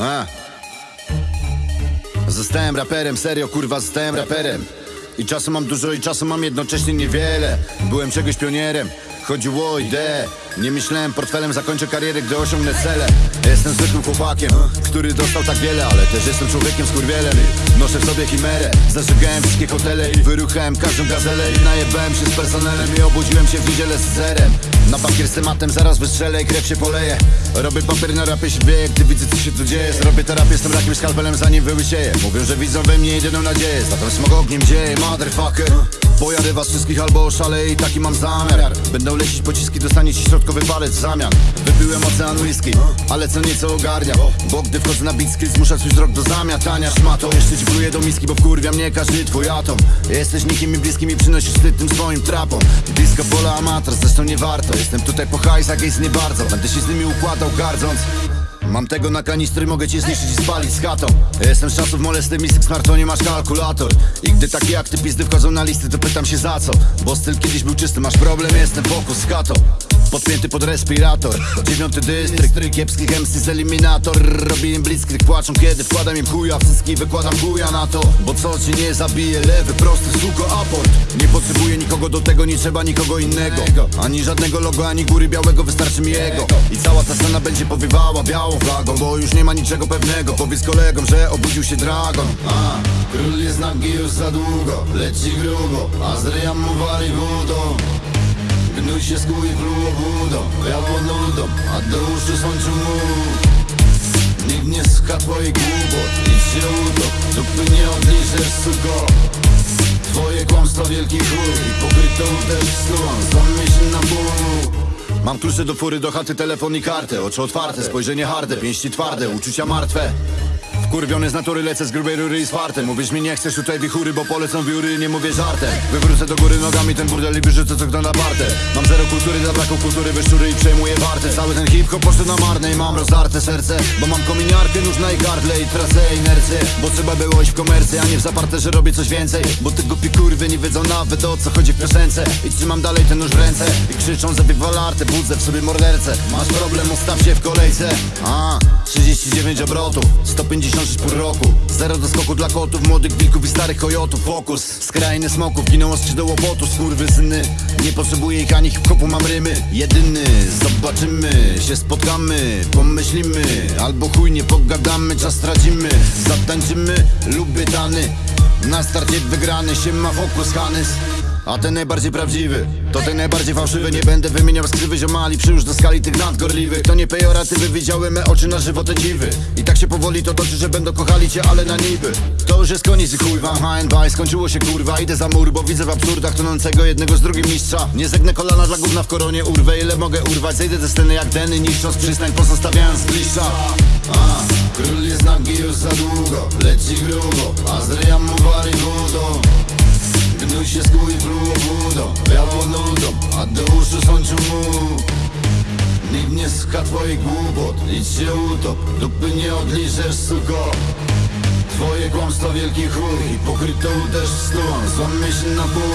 A. Zostałem raperem, serio kurwa, zostałem raperem. I czasem mam dużo i czasem mam jednocześnie niewiele. Byłem czegoś pionierem, chodziło o ideę. Nie myślałem portfelem, zakończę karierę, gdy osiągnę cele. Jestem zwykłym chłopakiem, który dostał tak wiele Ale też jestem człowiekiem z kurwielem Noszę w sobie chimerę, zażygałem wszystkie hotele I wyruchałem każdą gazelę. I najebałem się z personelem I obudziłem się w niedzielę z zerem. Na bakier z tematem zaraz wystrzelę i krew się poleje. Robię papier na rapie się wieje, gdy widzę co się tu dzieje. Zrobię terapię z tym rakiem skalpelem zanim wyłysieję Mówią, że widzą we mnie jedyną nadzieję. Zatem smog ogniem dzieje, motherfucker Pojadę was wszystkich albo oszaleję i taki mam zamiar. Będą lecieć pociski, dostaniecie środkowy palec w zamian. Wypiłem ocean whisky, ale co nieco ogarnia. Bo gdy wchodzę na beat skill, zmusza swój wzrok do zamiatania. Szmatą Jeszcze ci pluję do miski, bo wkurwia mnie każdy twój atom. Jesteś nikim i bliskim i przynosisz wstyd tym swoim trapom. Disco pola amator, zresztą nie warto. Jestem tutaj po hajsach, jest nie bardzo. Będę się z nimi układał gardząc Mam tego na kanistry, mogę cię zniszczyć i spalić z chatą. Jestem z czasów molesty, mistyk, smartfonie masz kalkulator. I gdy takie jak ty pizdy wchodzą na listy, to pytam się za co. Bo styl kiedyś był czysty, masz problem, jestem fokus z katą Podpięty pod respirator. Dziewiąty dystrykt, kiepskich MC z eliminator. Robię im blitzkrieg, płaczą kiedy wkładam im chuja. Wszystkich wykładam chuja na to. Bo co ci nie zabije, lewy, prosty, suko, aport. Nie potrzebuję nikogo do tego, nie trzeba nikogo innego. Ani żadnego logo, ani góry białego, wystarczy mi jego I cała ta scena będzie powiewała białą flagą. Bo już nie ma niczego pewnego. Powiedz kolegom, że obudził się dragon. A, Król jest nagi już za długo. Leci grubo, a z mu wali wodą Gnój się skój pluło budą. Biało nudą, a do uszu słońcu mu Nikt nie słucha twoich głupot Idź się utop, dupy nie odliczesz suko. Twoje kłamstwa wielki chuj I pokrytą też snułą Zamyśl na pół. Mam klucze do fury, do chaty, telefon i kartę. Oczy otwarte, spojrzenie harde, pięści twarde Uczucia martwe Wkurwiony z natury lecę z grubej rury i z fartem. Mówisz mi nie chcesz tutaj wichury, bo polecą wióry Nie mówię żartem. Wywrócę do góry nogami ten burdel i wyrzucę co kto na partę Mam zero kultury, za braku kultury wyszczury i przejmuję wartę. Cały ten hip-hop poszedł na marne i mam rozdarte serce Bo mam kominiarkę, nóż na i gardle i tracę inercję. Bo trzeba było iść w komercję, a nie w zaparte, że robię coś więcej. Bo te głupi kurwy nie wiedzą nawet o co chodzi w piosence. I trzymam dalej ten nóż w ręce I krzyczą zabij lartę, budzę w sobie mordercę. Masz problem, ustaw się w kolejce. A, 39 obrotów, 156 pół roku. Zero do skoku dla kotów, młodych wilków i starych kojotów. Fokus, skrajny smoków, giną ostrzy do łopotu. Syny Nie potrzebuję ich ani hip-hopu, mam rymy. Jedyny, zobaczymy, się spotkamy Pomyślimy, albo chuj nie pogadamy Czas stracimy, zatańczymy, lubię dany. Na starcie wygrany, się ma fokus, Hanys a ten najbardziej prawdziwy, to ten najbardziej fałszywy. Nie będę wymieniał skrywy ziomali Przyłóż do skali tych nadgorliwych To nie pejoratywy, widziałem me oczy na żywo te dziwy. I tak się powoli to toczy, że będą kochali cię, ale na niby. To już jest koniec i chuj wam HNB Skończyło się kurwa, idę za mur, bo widzę w absurdach Tonącego jednego z drugim mistrza. Nie zegnę kolana dla gówna w koronie Urwę ile mogę urwać, zejdę ze sceny jak Denny Niszcząc przystań, pozostawiając zgliszcza. A, Król jest nagi już za długo Leci grubo, a z ryja mu wali wodą Gnój się skój pluło budą Biało nudą, a do uszu słońcu mu. Nikt nie słucha twoich głupot Idź się utop, dupy nie odliczesz suko. Twoje kłamstwa wielki chuj I pokrytą też snułą Złam myśl na pół